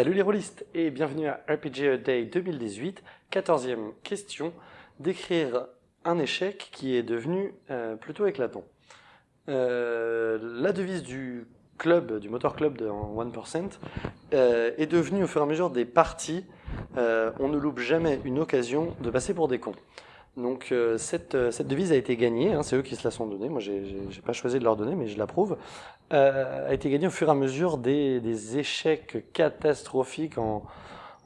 Salut les rôlistes et bienvenue à RPG Day 2018, 14e question, d'écrire un échec qui est devenu euh, plutôt éclatant. Euh, la devise du club, du motor club de 1% euh, est devenue au fur et à mesure des parties, on ne loupe jamais une occasion de passer pour des cons. Donc euh, cette, euh, cette, devise a été gagnée, hein, c'est eux qui se la sont donnée, moi j'ai pas choisi de leur donner mais je l'approuve, euh, a été gagnée au fur et à mesure des, échecs catastrophiques en,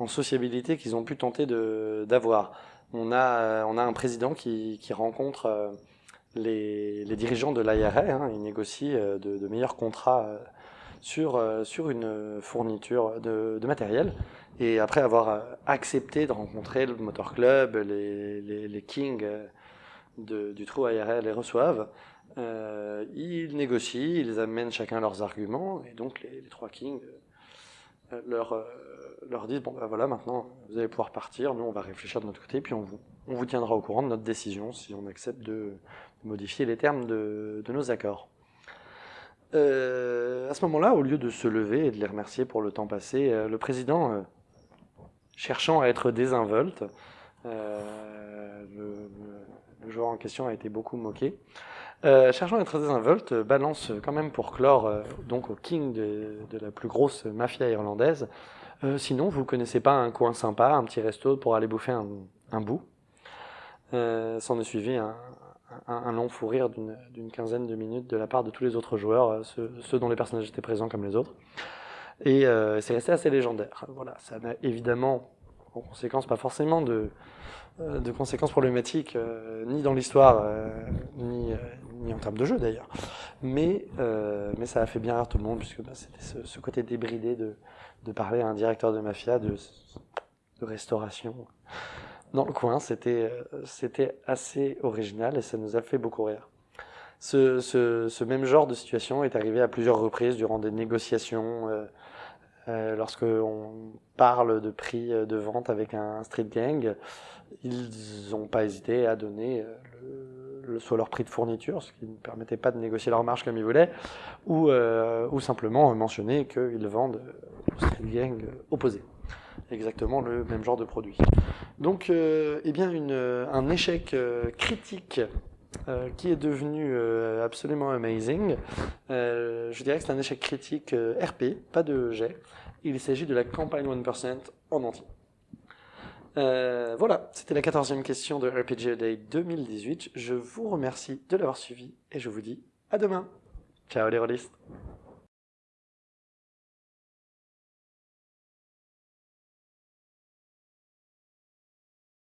sociabilité qu'ils ont pu tenter d'avoir. On a, on a un président qui, qui rencontre euh, les, les, dirigeants de l'IRA, hein, il négocie de, meilleurs contrats sur, sur une fourniture de, matériel. Et après avoir euh, accepté de rencontrer le Motor Club, les, les, kings euh, du trou ARL les reçoivent, euh, ils négocient, ils amènent chacun leurs arguments, et donc les, trois kings euh, leur, leur disent, bon ben voilà, maintenant vous allez pouvoir partir, nous on va réfléchir de notre côté, puis on vous, on vous tiendra au courant de notre décision si on accepte de, de modifier les termes de, de nos accords. Euh, à ce moment-là, au lieu de se lever et de les remercier pour le temps passé, euh, le président cherchant à être désinvolte. Euh, le, joueur en question a été beaucoup moqué. Euh, cherchant à être désinvolte, balance quand même pour clore euh, donc au king de, la plus grosse mafia irlandaise. Euh, sinon, vous connaissez pas un coin sympa, un petit resto pour aller bouffer un, un bout. Euh, S'en est suivi un, un, long fou rire d'une quinzaine de minutes de la part de tous les autres joueurs, euh, ceux, dont les personnages étaient présents comme les autres. Et euh, c'est resté assez légendaire. Voilà, ça n'a évidemment, en conséquence, pas forcément de, euh, conséquences problématiques, ni dans l'histoire, ni, en termes de jeu d'ailleurs. Mais, mais ça a fait bien rire tout le monde, puisque bah, c'était ce, côté débridé de, parler à un directeur de mafia, de restauration dans le coin. C'était assez original et ça nous a fait beaucoup rire. Ce, ce, même genre de situation est arrivé à plusieurs reprises durant des négociations, euh, euh, lorsque on parle de prix de vente avec un street gang, ils n'ont pas hésité à donner euh, soit leur prix de fourniture, ce qui ne permettait pas de négocier leur marge comme ils voulaient, ou, euh, ou simplement mentionner qu'ils vendent au street gang opposé exactement le même genre de produit. Donc, euh, eh bien, une, un échec euh, critique euh, qui est devenu euh, absolument amazing. Euh, je dirais que c'est un échec critique RP, pas de jet. Il s'agit de la campagne 1% en entier. voilà, c'était la quatorzième question de RPG Day 2018. Je vous remercie de l'avoir suivi et je vous dis à demain. Ciao les rôlistes